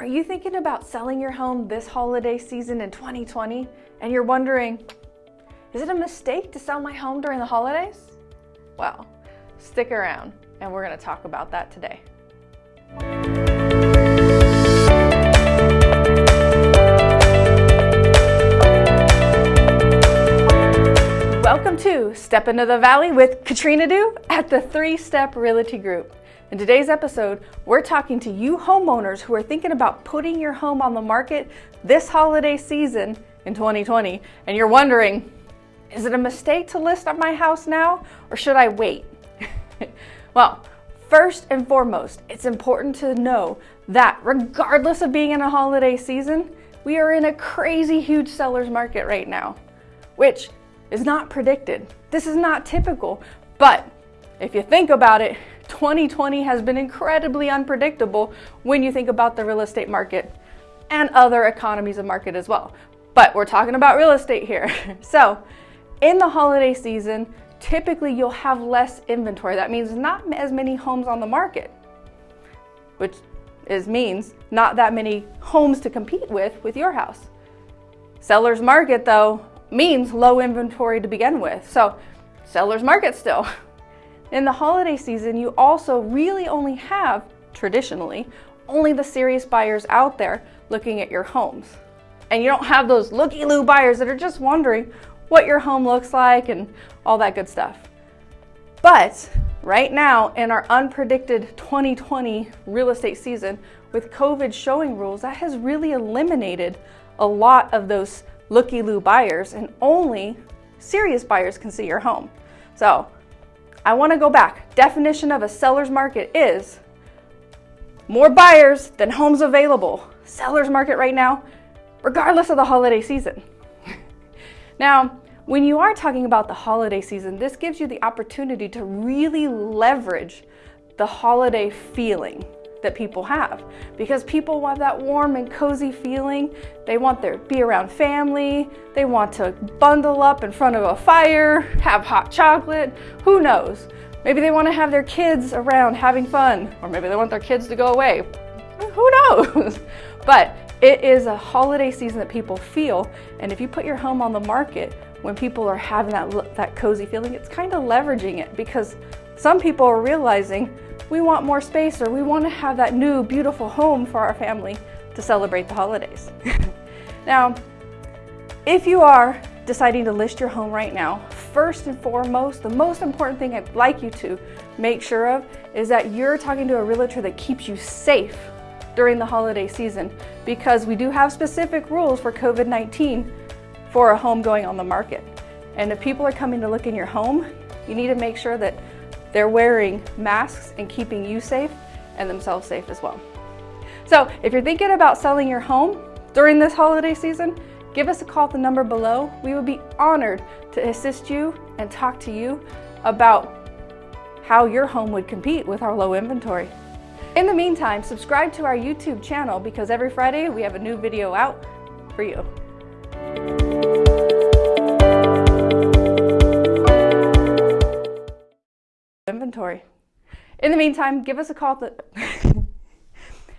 Are you thinking about selling your home this holiday season in 2020 and you're wondering, is it a mistake to sell my home during the holidays? Well, stick around and we're going to talk about that today. Welcome to Step Into the Valley with Katrina Du at the Three Step Realty Group. In today's episode, we're talking to you homeowners who are thinking about putting your home on the market this holiday season in 2020, and you're wondering, is it a mistake to list on my house now, or should I wait? well, first and foremost, it's important to know that regardless of being in a holiday season, we are in a crazy huge seller's market right now, which is not predicted. This is not typical, but if you think about it, 2020 has been incredibly unpredictable when you think about the real estate market and other economies of market as well. But we're talking about real estate here. so in the holiday season, typically you'll have less inventory. That means not as many homes on the market, which is means not that many homes to compete with with your house. Seller's market though means low inventory to begin with. So seller's market still. In the holiday season, you also really only have, traditionally, only the serious buyers out there looking at your homes. And you don't have those looky-loo buyers that are just wondering what your home looks like and all that good stuff. But right now, in our unpredicted 2020 real estate season, with COVID showing rules, that has really eliminated a lot of those looky-loo buyers and only serious buyers can see your home. So I wanna go back. Definition of a seller's market is more buyers than homes available. Seller's market right now, regardless of the holiday season. now, when you are talking about the holiday season, this gives you the opportunity to really leverage the holiday feeling that people have because people want that warm and cozy feeling. They want to be around family. They want to bundle up in front of a fire, have hot chocolate. Who knows? Maybe they want to have their kids around having fun, or maybe they want their kids to go away. Who knows? but it is a holiday season that people feel, and if you put your home on the market when people are having that, that cozy feeling, it's kind of leveraging it because some people are realizing we want more space or we want to have that new beautiful home for our family to celebrate the holidays. now, if you are deciding to list your home right now, first and foremost, the most important thing I'd like you to make sure of is that you're talking to a realtor that keeps you safe during the holiday season because we do have specific rules for COVID-19 for a home going on the market. And if people are coming to look in your home, you need to make sure that they're wearing masks and keeping you safe and themselves safe as well. So if you're thinking about selling your home during this holiday season, give us a call at the number below. We would be honored to assist you and talk to you about how your home would compete with our low inventory. In the meantime, subscribe to our YouTube channel because every Friday we have a new video out for you. Inventory. In the meantime, give us a call.